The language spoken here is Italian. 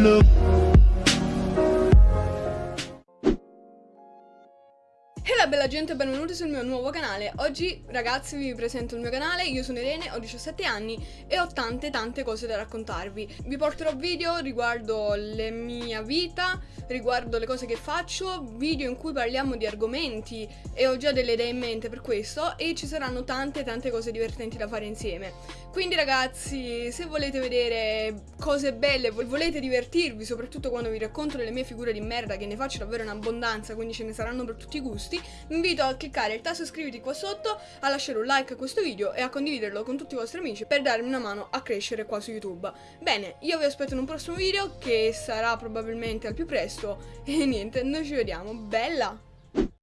look Hello bella gente benvenuti sul mio nuovo canale. Oggi ragazzi vi presento il mio canale. Io sono Irene, ho 17 anni e ho tante tante cose da raccontarvi. Vi porterò video riguardo la mia vita riguardo le cose che faccio Video in cui parliamo di argomenti e ho già delle idee in mente per questo E ci saranno tante tante cose divertenti da fare insieme Quindi ragazzi, se volete vedere cose belle, volete divertirvi Soprattutto quando vi racconto delle mie figure di merda che ne faccio davvero in abbondanza Quindi ce ne saranno per tutti i gusti vi invito a cliccare il tasto iscriviti qua sotto, a lasciare un like a questo video e a condividerlo con tutti i vostri amici per darmi una mano a crescere qua su YouTube. Bene, io vi aspetto in un prossimo video che sarà probabilmente al più presto e niente, noi ci vediamo. Bella!